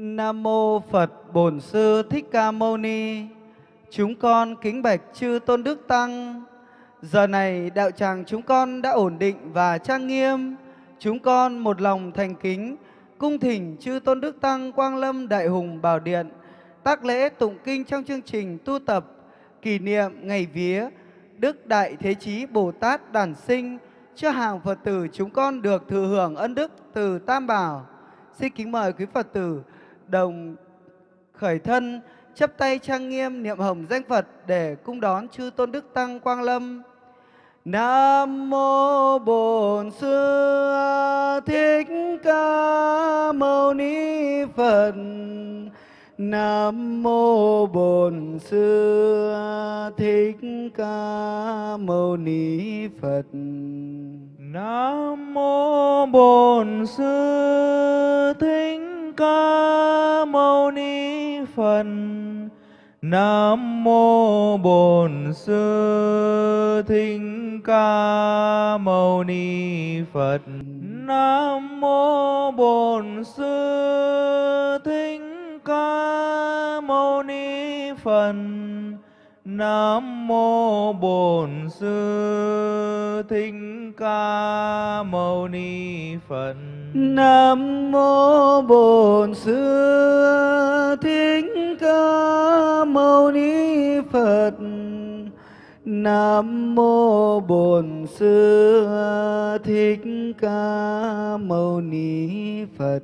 Nam mô Phật Bổn Sư Thích Ca Mâu Ni. Chúng con kính bạch chư Tôn Đức Tăng. Giờ này đạo tràng chúng con đã ổn định và trang nghiêm. Chúng con một lòng thành kính, cung thỉnh chư Tôn Đức Tăng Quang Lâm Đại Hùng Bảo Điện, tác lễ tụng kinh trong chương trình tu tập, kỷ niệm ngày vía Đức Đại Thế Chí Bồ Tát Đản Sinh, cho hàng Phật tử chúng con được thừa hưởng ân đức từ Tam Bảo. Xin kính mời quý Phật tử đồng khởi thân, chấp tay trang nghiêm niệm hồng danh Phật để cung đón chư tôn đức tăng Quang Lâm. Nam mô Bổn Sư Thích Ca Mâu Ni Phật. Nam mô Bổn Sư Thích Ca Mâu Ni Phật. Nam mô Bổn Sư Thích Ca Mâu Ni Phật. Nam mô Bổn Sư Thích Ca Mâu Ni Phật. Nam mô Bổn Sư Thích Ca Mâu Ni Phật. Nam mô Bổn Sư Thích Ca Mâu Ni Phật. Nam mô Bổn Sư Thích Ca Mâu Ni Phật. Nam mô Bổn Sư Thích Ca Mâu Ni Phật.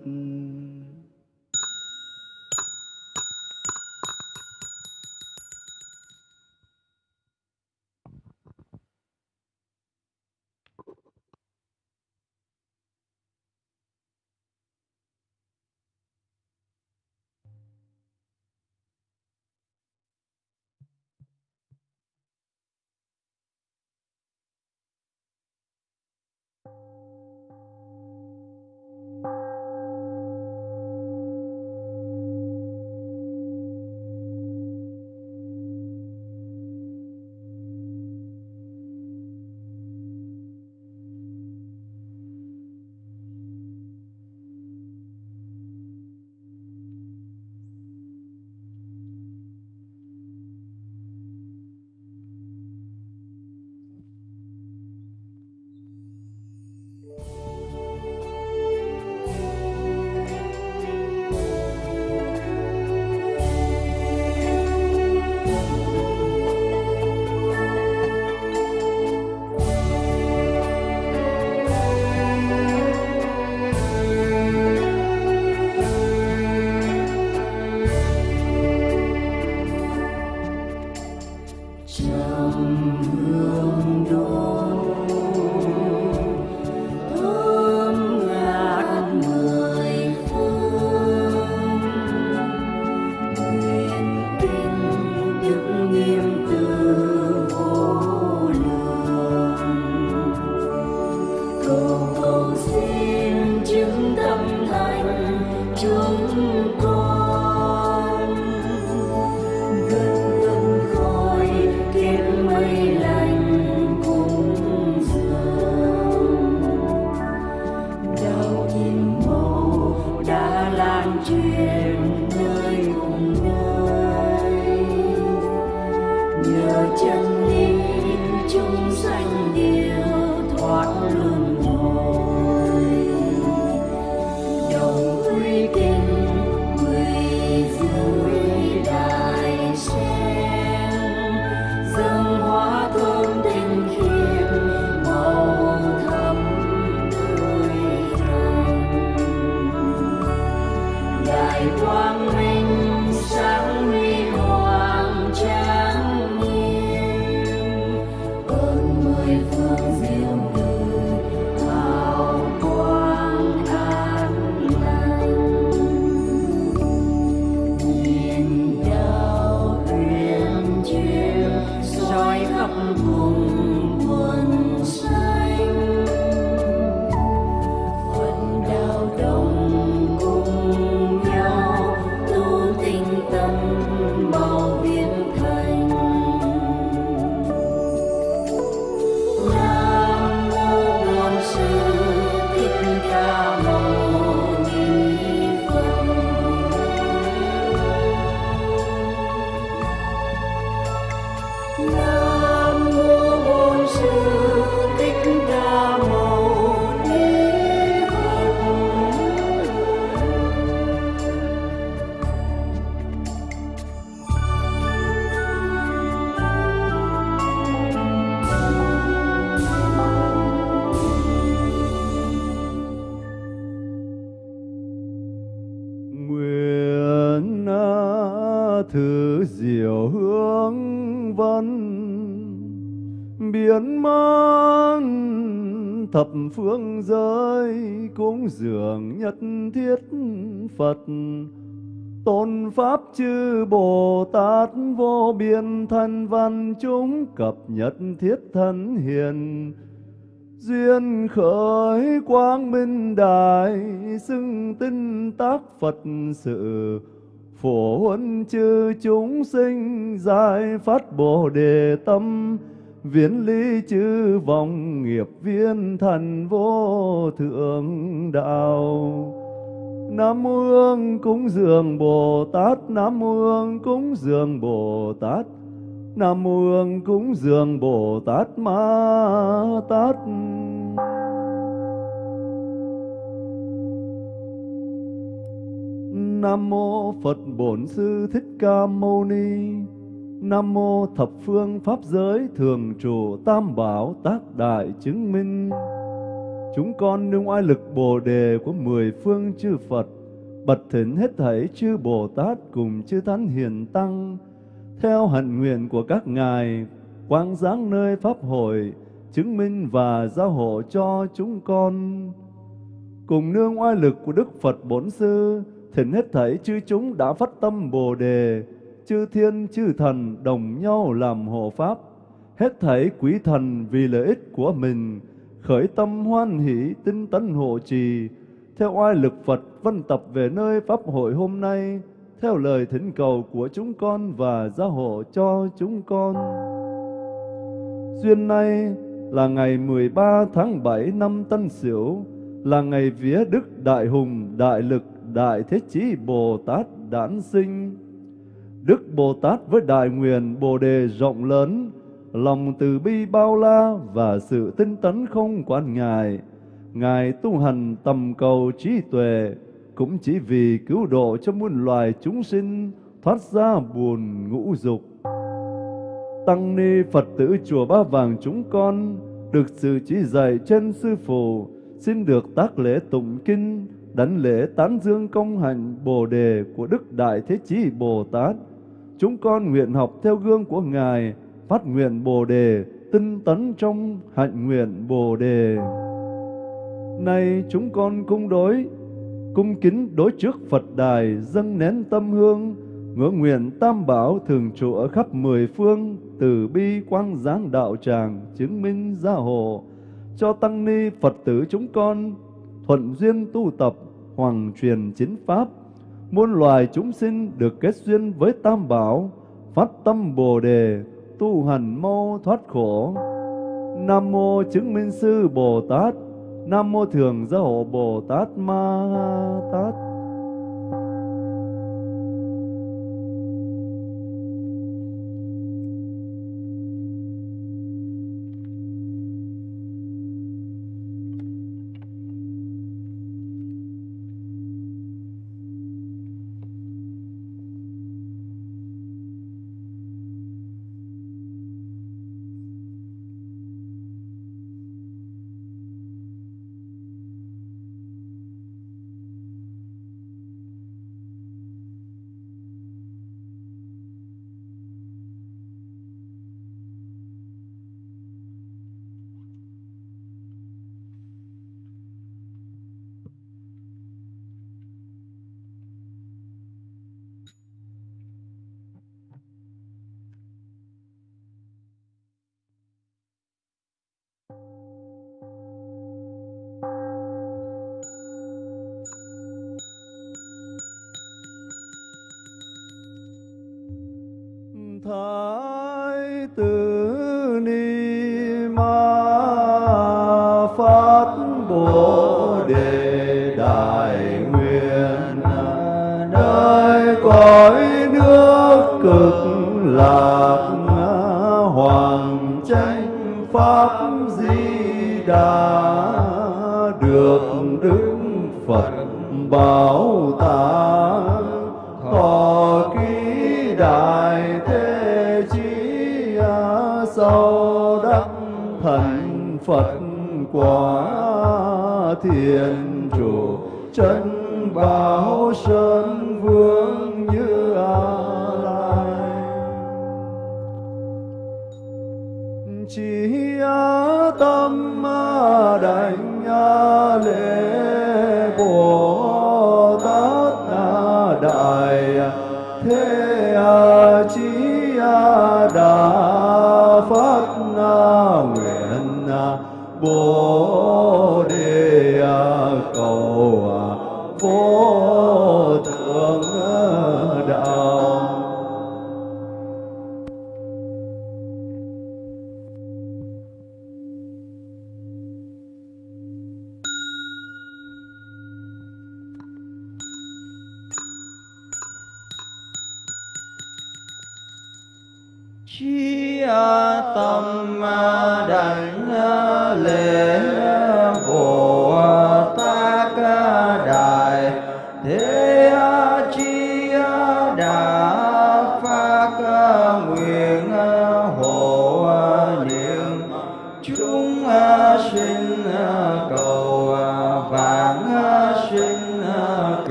Thứ diệu hương vân, biến man thập phương giới cúng dường nhất thiết Phật. Tôn Pháp chư Bồ Tát vô biên thân văn chúng cập nhật thiết thân hiền. Duyên khởi quang minh đại xưng tinh tác Phật sự Phổ huân chư chúng sinh giải phát Bồ Đề tâm, Viễn lý chư vọng nghiệp viên thần vô thượng đạo. Nam mô Hương cúng dường Bồ Tát, Nam mô Hương cúng dường Bồ Tát, Nam mô Hương cúng dường Bồ Tát Ma Tát. Nam mô Phật Bổn Sư Thích Ca Mâu Ni Nam mô thập phương pháp giới thường trụ tam bảo tác đại chứng minh Chúng con nương oai lực Bồ đề của mười phương chư Phật, bật thỉnh hết thảy chư Bồ Tát cùng chư Thánh Hiền Tăng, theo hạnh nguyện của các ngài, quang giáng nơi Pháp hội, chứng minh và giao hộ cho chúng con. Cùng nương oai lực của Đức Phật Bổn Sư, thỉnh hết thảy chư chúng đã phát tâm Bồ Đề, chư thiên chư thần đồng nhau làm hộ Pháp, hết thảy quý thần vì lợi ích của mình, khởi tâm hoan hỷ tinh tấn hộ trì theo oai lực Phật văn tập về nơi pháp hội hôm nay theo lời thỉnh cầu của chúng con và gia hộ cho chúng con. Duyên nay là ngày 13 tháng 7 năm Tân Sửu, là ngày vía Đức Đại Hùng, Đại Lực, Đại Thế Chí Bồ Tát đản sinh. Đức Bồ Tát với đại nguyện Bồ Đề rộng lớn, lòng từ bi bao la và sự tinh tấn không quản ngại. Ngài tu hành tầm cầu trí tuệ, cũng chỉ vì cứu độ cho muôn loài chúng sinh thoát ra buồn ngũ dục. Tăng ni Phật tử chùa Ba Vàng chúng con được sự chỉ dạy trên sư phụ, xin được tác lễ tụng kinh, đánh lễ tán dương công hạnh Bồ đề của Đức Đại Thế Chí Bồ Tát. Chúng con nguyện học theo gương của Ngài, phát nguyện Bồ đề, tinh tấn trong hạnh nguyện Bồ đề. Nay chúng con cung đối, cung kính đối trước Phật đài, dâng nén tâm hương, ngưỡng nguyện tam bảo thường trụ ở khắp mười phương, từ bi quang giáng đạo tràng, chứng minh gia hộ, cho tăng ni Phật tử chúng con, thuận duyên tu tập, hoàng truyền chính pháp, muôn loài chúng sinh được kết duyên với tam bảo, phát tâm Bồ đề, tu hành mau thoát khổ. Nam mô chứng minh sư Bồ Tát, Nam mô thường gia hộ Bồ Tát Ma Tát. Bồ đề đại nguyện. Nơi cõi nước cực lạc hoàng tranh pháp di đà thiên trụ chân bảo sơn vương như a lai chỉ tâm đảnh lễ bồ tát đại thế chí đà phát nguyện bồ vô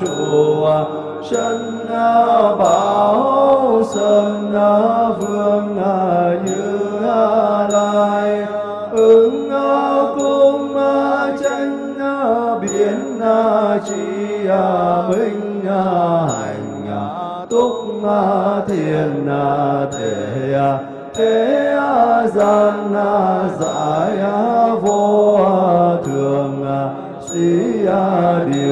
thiện chân ờ, bảo sơn ờ, vương ờ, như lai. Ứng cung chân biến chi minh hành túc thiền thể thế gian giải vô thường sĩ điều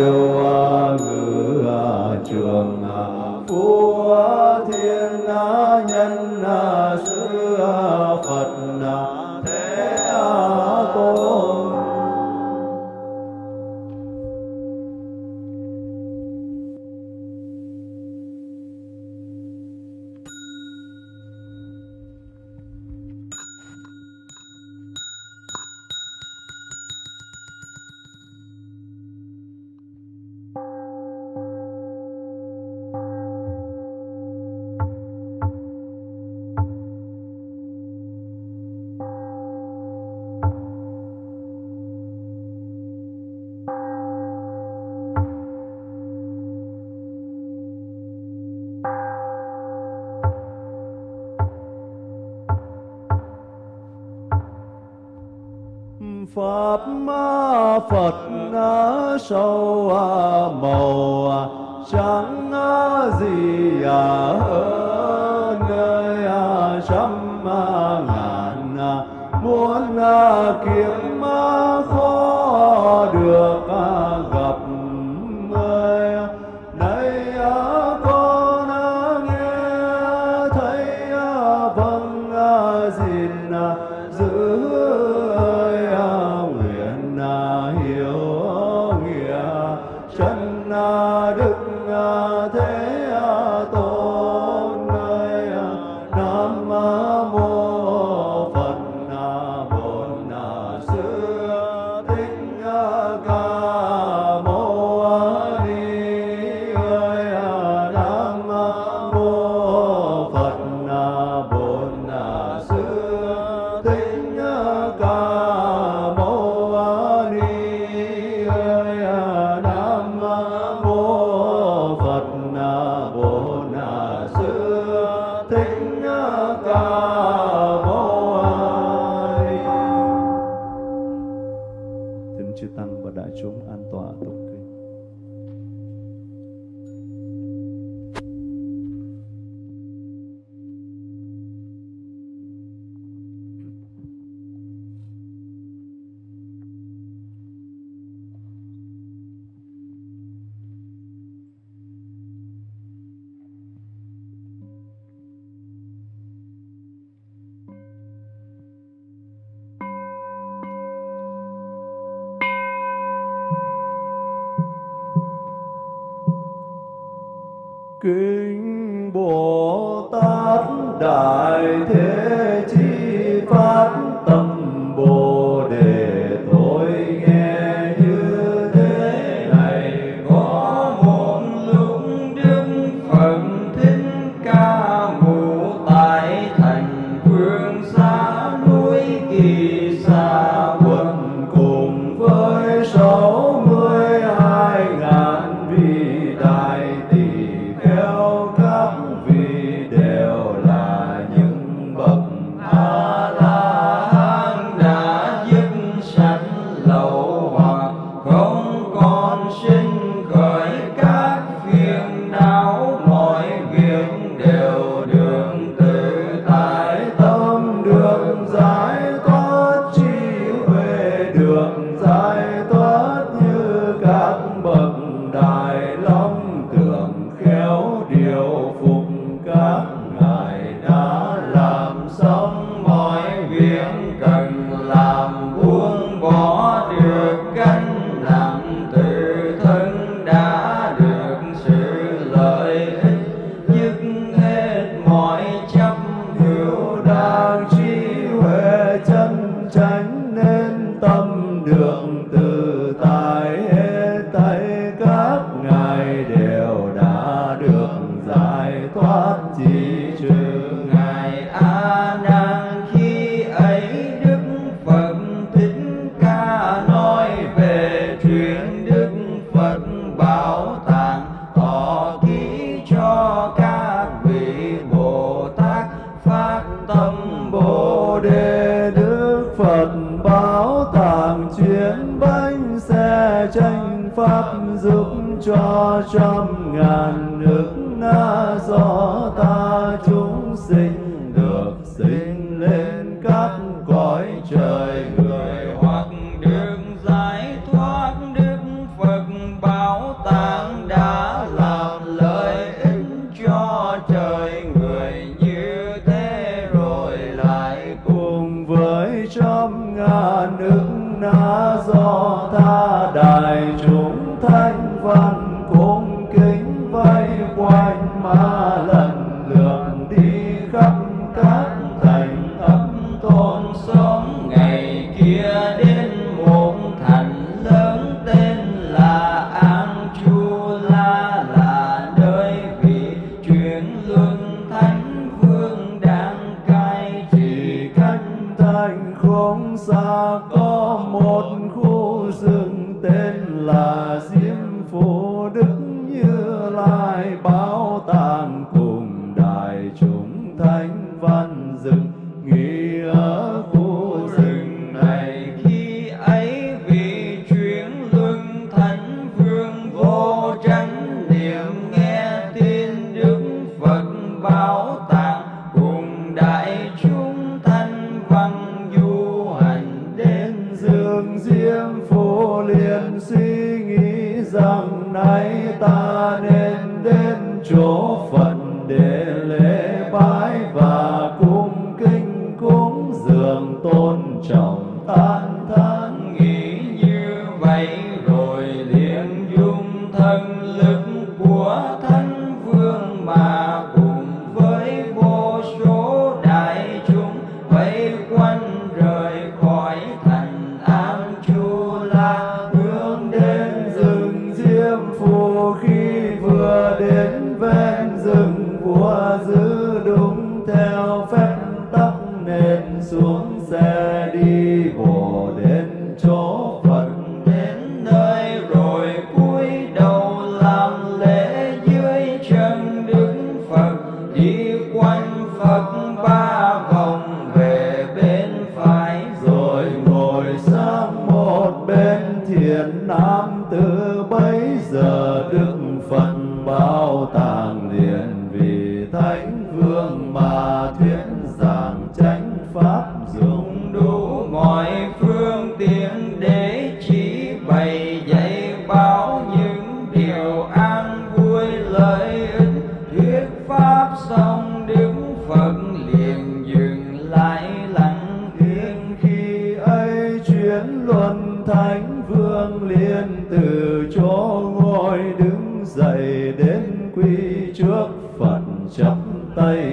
Pháp ma Phật sâu màu trắng gì hơn nơi trăm ngàn muốn kiếm và đại chúng an tọa tụng nên đến chỗ phật để lễ bái và thánh vương liên từ chỗ ngồi đứng dậy đến quy trước phật chắp tay.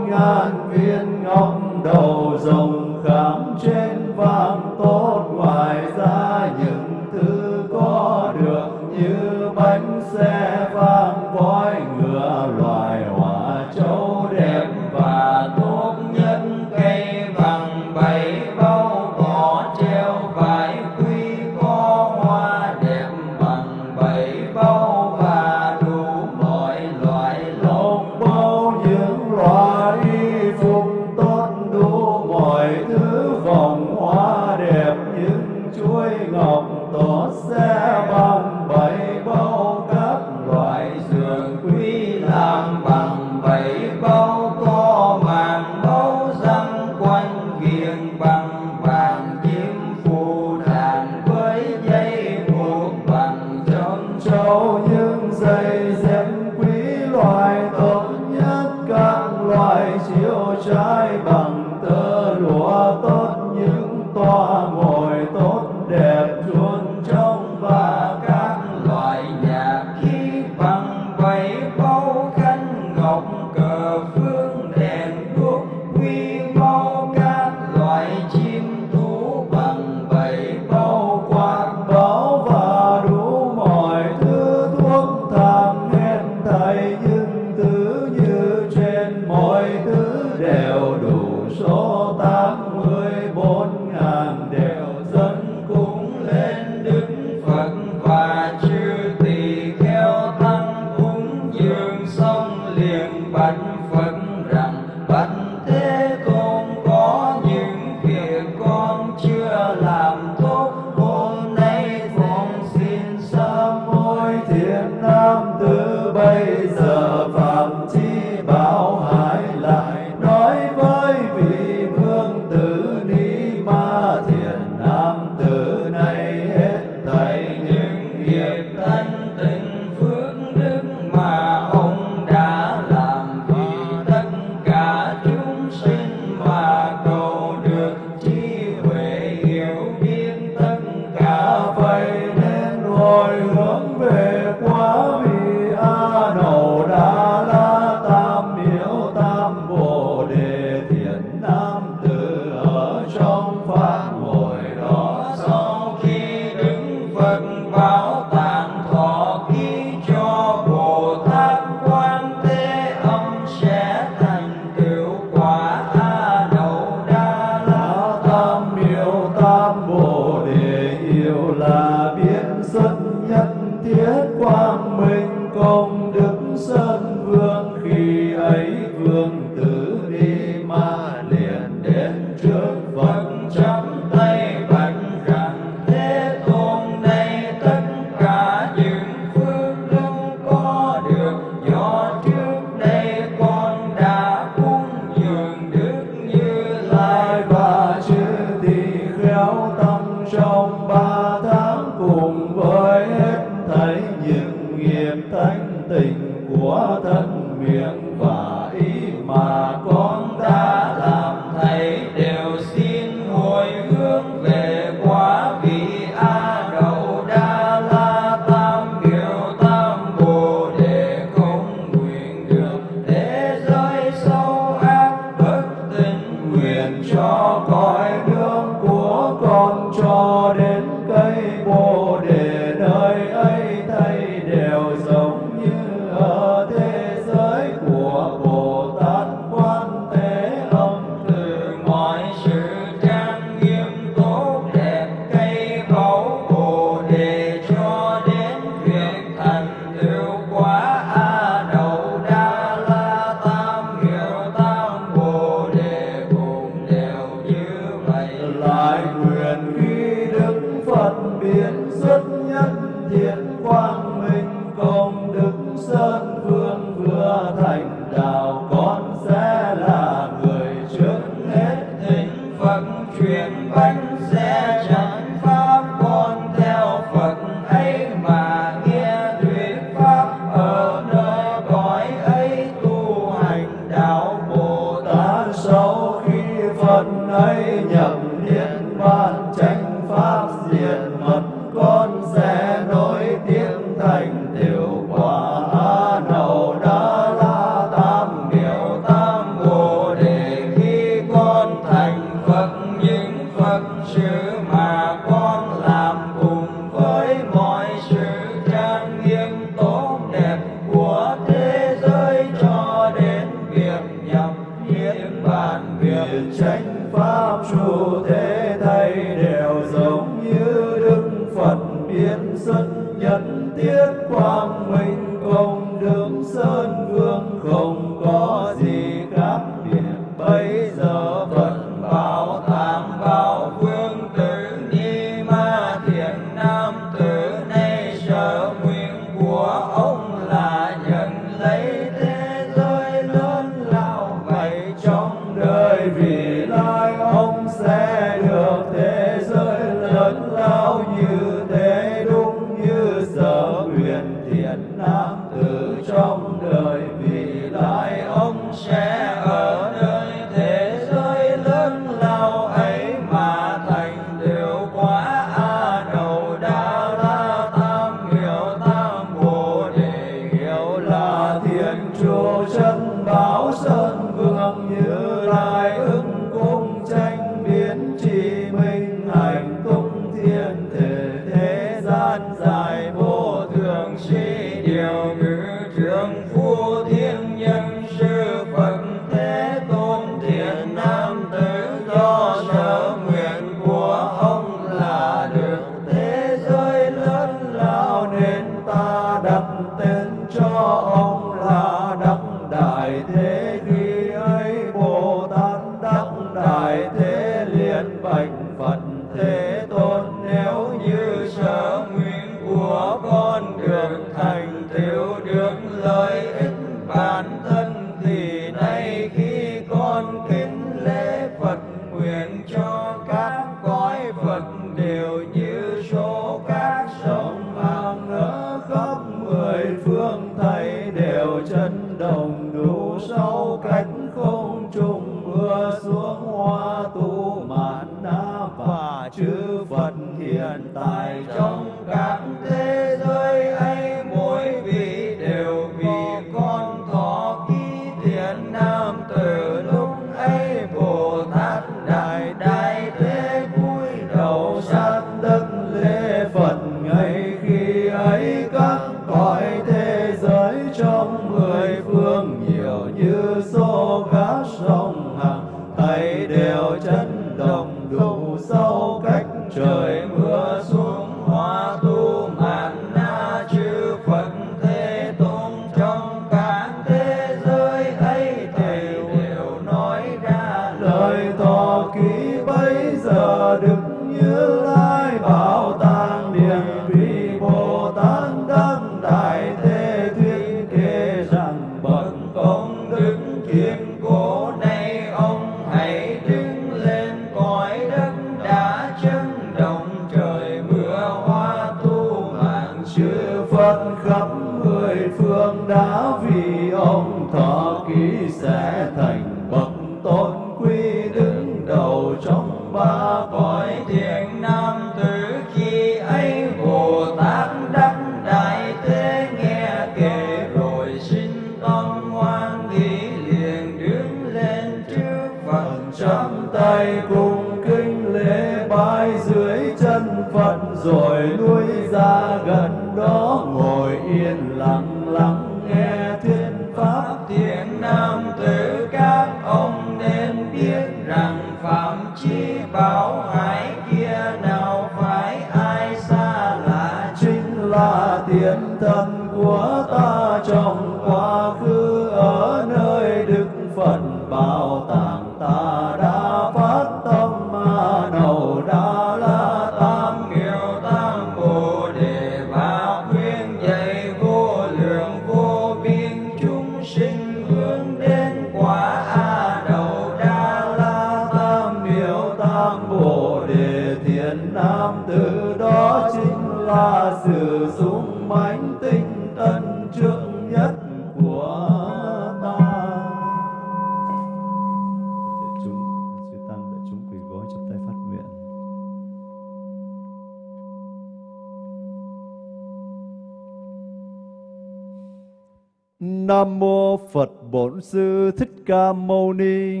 Bổn Sư Thích Ca Mâu Ni.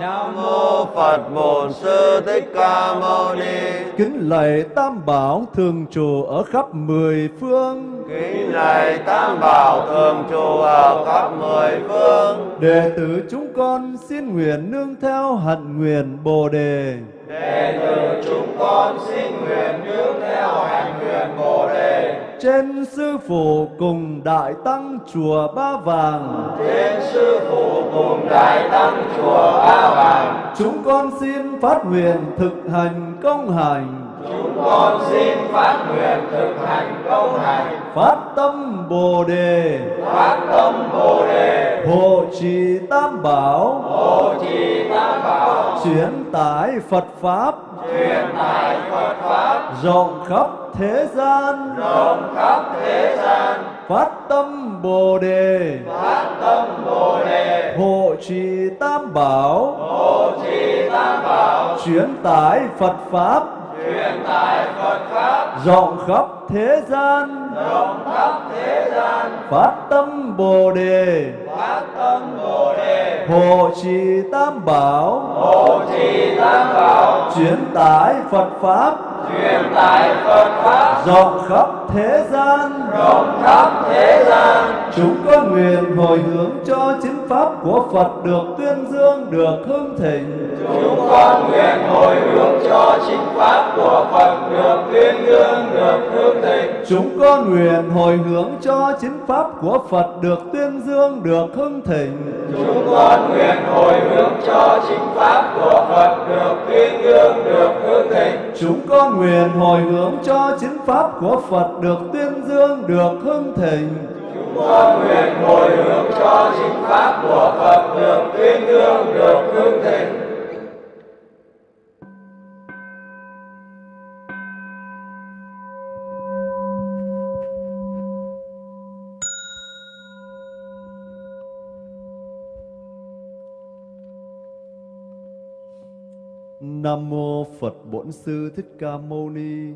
Nam Mô Phật Bổn Sư Thích Ca Mâu Ni. Kính lạy Tam Bảo Thường Trụ ở khắp mười phương. Kính lạy Tam Bảo Thường Trụ ở khắp mười phương. Đệ tử chúng con xin nguyện nương theo hạnh nguyện Bồ Đề. Đệ tử chúng con xin nguyện nương theo hành nguyện Bồ Đề. Trên Sư Phụ cùng Đại Tăng Chùa Ba Vàng. Trên Sư Phụ cùng Đại Tăng Chùa Ba Vàng. Chúng con xin phát nguyện thực hành công hành chúng con xin phát nguyện thực hành công này. Phát tâm bồ đề. Phát tâm bồ đề. Hộ trì tam bảo. Hộ trì tam bảo. Chuyển tải phật pháp. Truyền tải phật pháp. Rộng khắp thế gian. Rộng khắp thế gian. Phát tâm bồ đề. Phát tâm bồ đề. Hộ trì tam bảo. Hộ trì tam bảo. Chuyển tải phật pháp truyền tải phật pháp. Rộng khắp thế gian. Rộng khắp thế gian phát tâm bồ đề. Phát tâm bồ đề hộ trì tam bảo. Hộ trì tam bảo chuyển tải phật pháp. Truyền tải phật pháp rộng khắp thế gian. Rộng khắp thế gian chúng con nguyện hồi hướng cho chính pháp của phật được tuyên dương, được hưng thịnh. Chúng con nguyện hồi hướng cho chính pháp của phật được tuyên dương, được hương chúng con nguyện hồi hướng cho chính pháp của phật được tuyên dương được hưng thịnh. Chúng con nguyện hồi hướng cho chính pháp của phật được tuyên dương được hương thịnh. Chúng con nguyện hồi hướng cho chính pháp của phật được tuyên dương được hưng thịnh. Chúng con nguyện hồi hướng cho chính pháp của phật được tuyên dương được hương Nam mô Phật Bổn Sư Thích Ca Mâu Ni.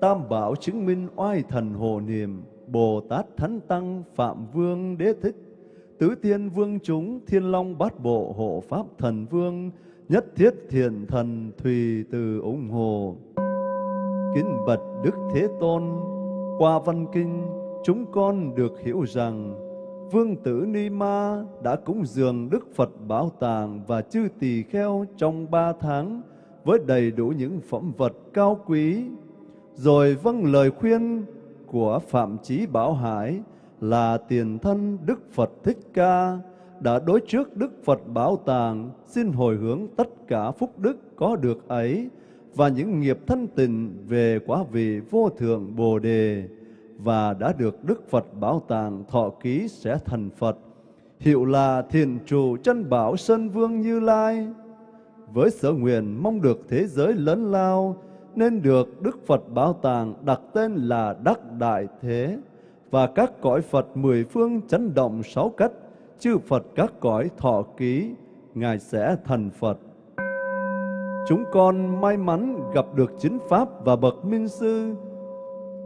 Tam bảo chứng minh oai thần hồ niệm, Bồ Tát Thánh Tăng Phạm Vương Đế Thích, Tứ Thiên Vương chúng Thiên Long Bát Bộ Hộ Pháp Thần Vương, Nhất Thiết Thiện Thần Thùy Từ ủng hộ. Kính bạch Đức Thế Tôn, qua văn kinh, chúng con được hiểu rằng Vương tử Ni Ma đã cúng dường Đức Phật Bảo Tàng và chư tỳ kheo trong ba tháng với đầy đủ những phẩm vật cao quý. Rồi vâng lời khuyên của Phạm Chí Bảo Hải là tiền thân Đức Phật Thích Ca đã đối trước Đức Phật Bảo Tàng xin hồi hướng tất cả phúc đức có được ấy và những nghiệp thân tình về quả vị vô thượng Bồ Đề và đã được Đức Phật Bảo Tàng thọ ký sẽ thành Phật. Hiệu là thiền trụ chân bảo Sơn Vương Như Lai. Với sở nguyện mong được thế giới lớn lao, nên được Đức Phật Bảo Tàng đặt tên là Đắc Đại Thế, và các cõi Phật mười phương chấn động sáu cách, chư Phật các cõi thọ ký, Ngài sẽ thành Phật. Chúng con may mắn gặp được chính Pháp và Bậc Minh Sư,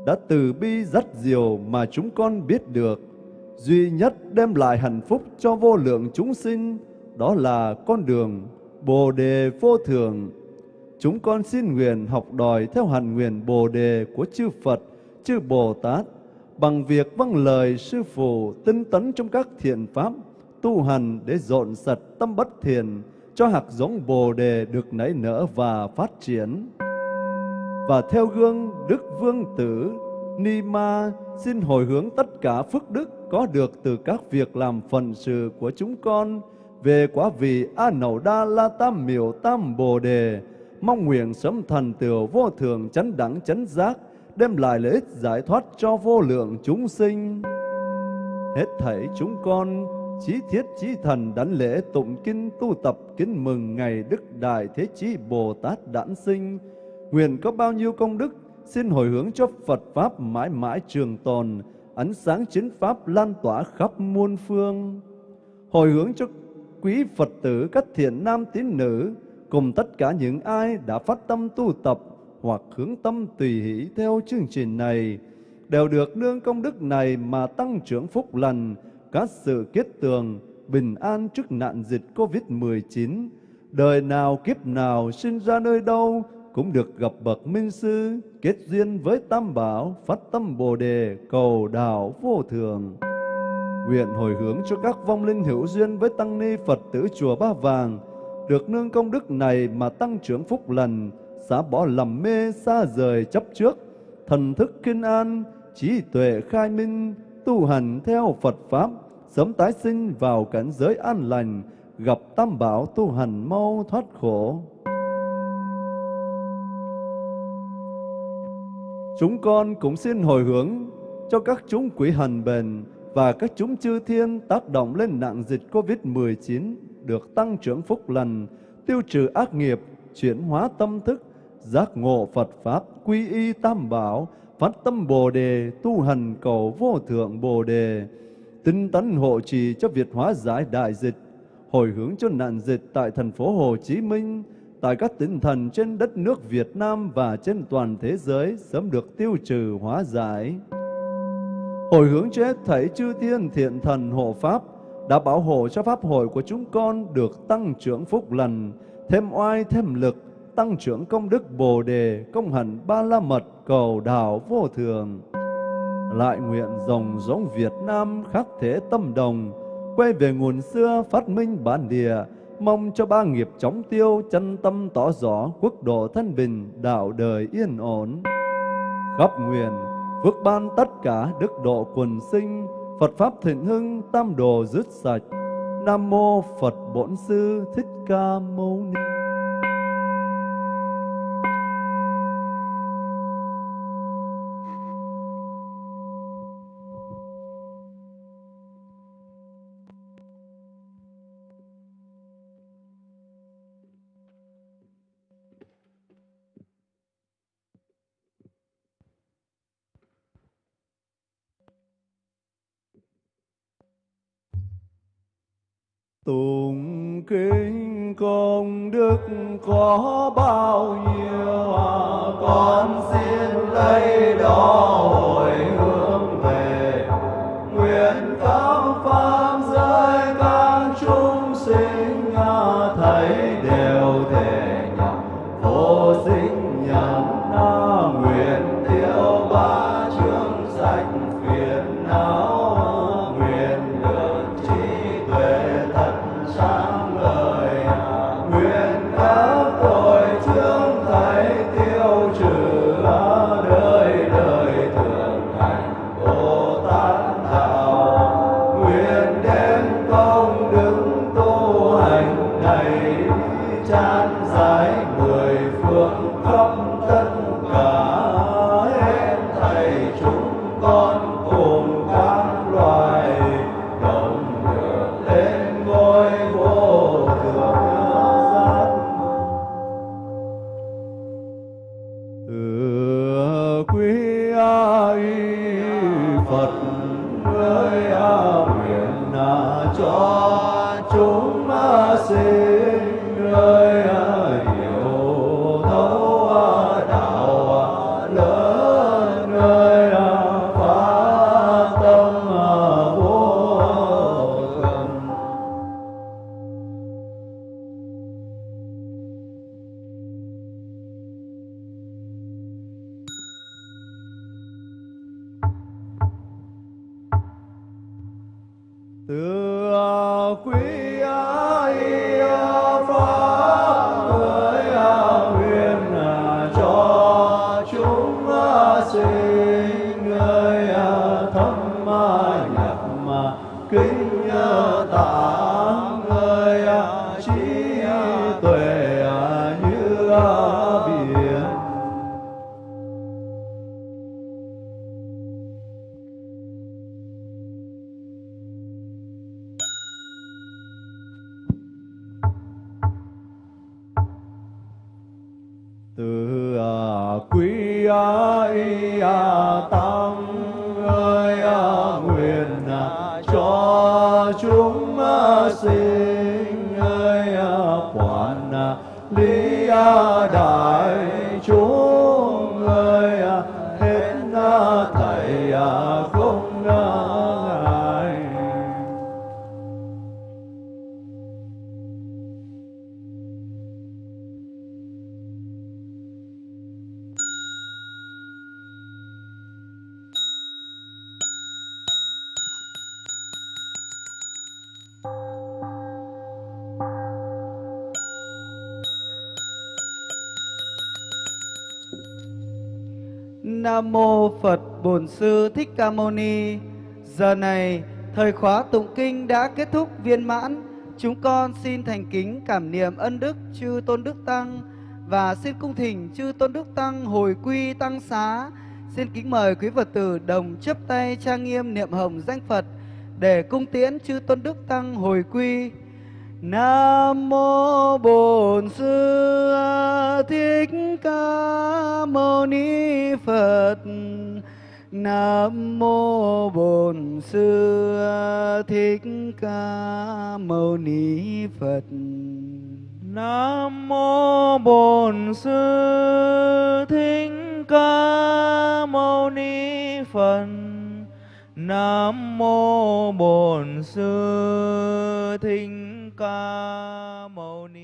đã từ bi rất diều mà chúng con biết được, duy nhất đem lại hạnh phúc cho vô lượng chúng sinh, đó là con đường Bồ Đề vô thường. Chúng con xin nguyện học đòi theo hạnh nguyện Bồ Đề của chư Phật, chư Bồ Tát, bằng việc vâng lời Sư Phụ tinh tấn trong các thiện pháp, tu hành để dọn sạch tâm bất thiện, cho hạt giống Bồ Đề được nảy nở và phát triển và theo gương Đức Vương Tử Ni Ma xin hồi hướng tất cả phước đức có được từ các việc làm phần sự của chúng con về quả vị A Nậu Đa La Tam Miểu Tam Bồ Đề, mong nguyện sớm thành tựu vô thường chánh đẳng chánh giác, đem lại lợi ích giải thoát cho vô lượng chúng sinh. Hết thảy chúng con chí thiết chí thần đảnh lễ tụng kinh tu tập kính mừng ngày Đức Đại Thế Chí Bồ Tát đản sinh, nguyện có bao nhiêu công đức, xin hồi hướng cho Phật Pháp mãi mãi trường tồn, ánh sáng chính Pháp lan tỏa khắp muôn phương. Hồi hướng cho quý Phật tử các thiện nam tín nữ, cùng tất cả những ai đã phát tâm tu tập hoặc hướng tâm tùy hỷ theo chương trình này, đều được nương công đức này mà tăng trưởng phúc lành, các sự kết tường, bình an trước nạn dịch Covid-19, đời nào kiếp nào sinh ra nơi đâu cũng được gặp bậc minh sư, kết duyên với Tam Bảo, phát tâm Bồ đề, cầu đạo vô thường. Nguyện hồi hướng cho các vong linh hữu duyên với tăng ni Phật tử chùa Ba Vàng, được nương công đức này mà tăng trưởng phúc lành, xả bỏ lầm mê xa rời chấp trước, thần thức kinh an, trí tuệ khai minh, tu hành theo Phật Pháp, sớm tái sinh vào cảnh giới an lành, gặp Tam Bảo tu hành mau thoát khổ. Chúng con cũng xin hồi hướng cho các chúng quỷ hành bền và các chúng chư thiên tác động lên nạn dịch COVID-19 được tăng trưởng phúc lành, tiêu trừ ác nghiệp, chuyển hóa tâm thức, giác ngộ Phật Pháp, quy y tam bảo, phát tâm Bồ Đề, tu hành cầu vô thượng Bồ Đề, tinh tấn hộ trì cho việc hóa giải đại dịch, hồi hướng cho nạn dịch tại thành phố Hồ Chí Minh, tại các tỉnh thành trên đất nước Việt Nam và trên toàn thế giới sớm được tiêu trừ hóa giải. Hồi hướng cho hết thảy chư thiên thiện thần hộ Pháp, đã bảo hộ cho Pháp hội của chúng con được tăng trưởng phúc lành, thêm oai thêm lực, tăng trưởng công đức Bồ Đề, công hạnh ba la mật cầu đạo vô thường. Lại nguyện dòng giống Việt Nam khắc thế tâm đồng, quay về nguồn xưa phát minh bản địa, mong cho ba nghiệp chóng tiêu, chân tâm tỏ rõ, quốc độ thân bình, đạo đời yên ổn. Khắp nguyện, phước ban tất cả đức độ quần sinh, Phật Pháp thịnh hưng, tam đồ dứt sạch. Nam Mô Phật Bổn Sư Thích Ca Mâu Ni. Công đức có bao nhiêu à, con xin lấy đó hồi quý Nam mô Phật Bổn Sư Thích Ca Mâu Ni. Giờ này, thời khóa tụng kinh đã kết thúc viên mãn. Chúng con xin thành kính cảm niệm ân đức chư Tôn Đức Tăng và xin cung thỉnh chư Tôn Đức Tăng hồi quy tăng xá. Xin kính mời quý Phật tử đồng chấp tay trang nghiêm niệm hồng danh Phật để cung tiễn chư tôn đức tăng hồi quy. Nam mô Bổn Sư Thích Ca Mâu Ni Phật. Nam mô Bổn Sư Thích Ca Mâu Ni Phật. Nam mô Bổn Sư Thích Ca Mâu Ni Phật. Nam mô Bổn Sư Thích Ca Mâu Ni